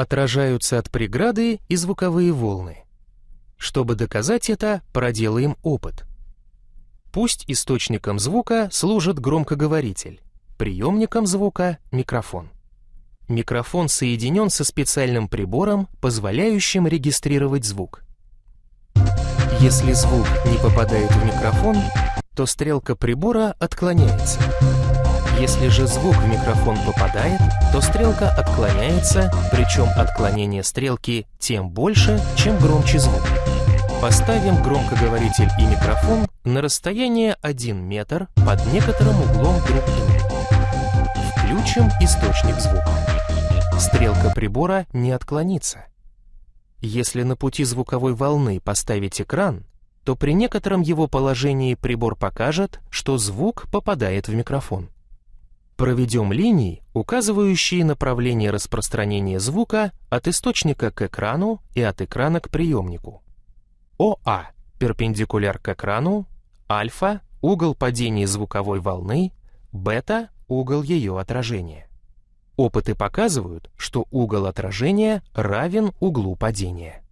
отражаются от преграды и звуковые волны. Чтобы доказать это, проделаем опыт. Пусть источником звука служит громкоговоритель, приемником звука — микрофон. Микрофон соединен со специальным прибором, позволяющим регистрировать звук. Если звук не попадает в микрофон, то стрелка прибора отклоняется. Если же звук в микрофон попадает, то стрелка отклоняется, причем отклонение стрелки тем больше, чем громче звук. Поставим громкоговоритель и микрофон на расстояние 1 метр под некоторым углом друг к другу. Включим источник звука. Стрелка прибора не отклонится. Если на пути звуковой волны поставить экран, то при некотором его положении прибор покажет, что звук попадает в микрофон. Проведем линии, указывающие направление распространения звука от источника к экрану и от экрана к приемнику. ОА – перпендикуляр к экрану, альфа – угол падения звуковой волны, бета – угол ее отражения. Опыты показывают, что угол отражения равен углу падения.